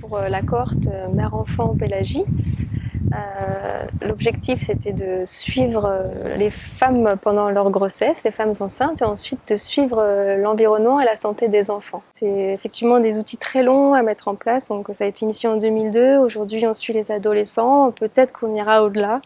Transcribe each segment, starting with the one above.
Pour la cohorte mère-enfant-pélagie, euh, l'objectif c'était de suivre les femmes pendant leur grossesse, les femmes enceintes, et ensuite de suivre l'environnement et la santé des enfants. C'est effectivement des outils très longs à mettre en place, donc ça a été initié en 2002, aujourd'hui on suit les adolescents, peut-être qu'on ira au-delà.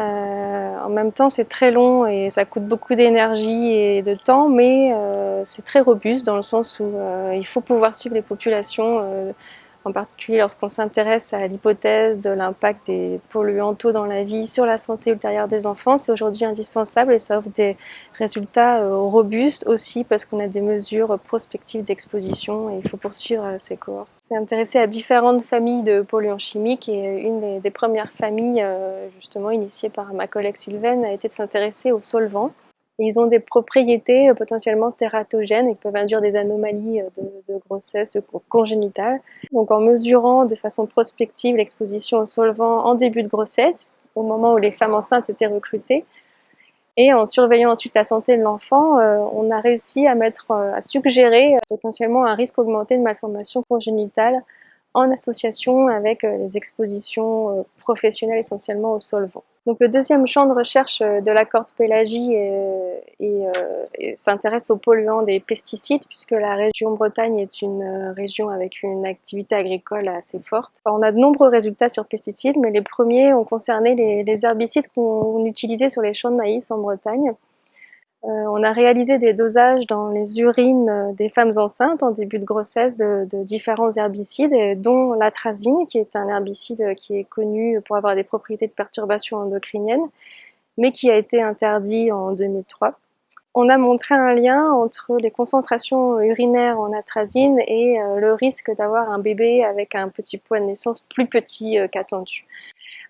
Euh, en même temps, c'est très long et ça coûte beaucoup d'énergie et de temps, mais euh, c'est très robuste dans le sens où euh, il faut pouvoir suivre les populations en particulier lorsqu'on s'intéresse à l'hypothèse de l'impact des polluants tôt dans la vie sur la santé ultérieure des enfants, c'est aujourd'hui indispensable et ça offre des résultats euh, robustes aussi parce qu'on a des mesures prospectives d'exposition et il faut poursuivre euh, ces cohortes. C'est intéressé à différentes familles de polluants chimiques et une des, premières familles euh, justement initiées par ma collègue Sylvaine a été de s'intéresser aux solvants ils ont des propriétés euh, potentiellement tératogènes et peuvent induire des anomalies euh, de, grossesse de congénitale. Donc en mesurant de façon prospective l'exposition aux solvants en début de grossesse, au moment où les femmes enceintes étaient recrutées, et en surveillant ensuite la santé de l'enfant, euh, on a réussi à, mettre, à suggérer potentiellement un risque augmenté de malformation congénitale en association avec les expositions professionnelles essentiellement aux solvants. Donc le deuxième champ de recherche euh, de la corde pélagie euh, s'intéresse aux polluants des pesticides puisque la région Bretagne est une euh, région avec une activité agricole assez forte. on a de nombreux résultats sur pesticides mais les premiers ont concerné les herbicides qu'on utilisait sur les champs de maïs en Bretagne. Euh, on a réalisé des dosages dans les urines euh, des femmes enceintes en début de grossesse de, différents herbicides, dont l'atrazine, qui est un herbicide qui est connu pour avoir des propriétés de perturbation endocrinienne, mais qui a été interdit en 2003. On a montré un lien entre les concentrations urinaires en atrazine et euh, le risque d'avoir un bébé avec un petit poids de naissance plus petit qu'attendu.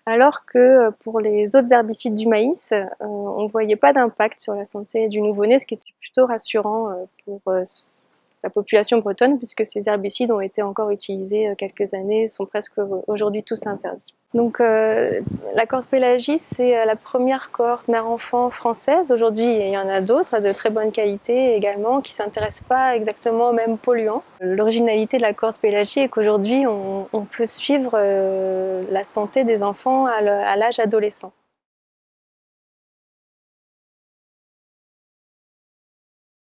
Alors que euh, pour les autres herbicides du maïs, euh, on ne voyait pas d'impact sur la santé du nouveau-né, ce qui était plutôt rassurant euh, pour la population bretonne, puisque ces herbicides ont été encore utilisés quelques années, sont presque aujourd'hui tous interdits. Donc la cohorte Pélagie, c'est la première cohorte mère-enfant française. Aujourd'hui, il y en a d'autres de très bonne qualité également, qui ne s'intéressent pas exactement aux mêmes polluants. L'originalité de la cohorte Pélagie est qu'aujourd'hui, on, peut suivre la santé des enfants à l'âge adolescent.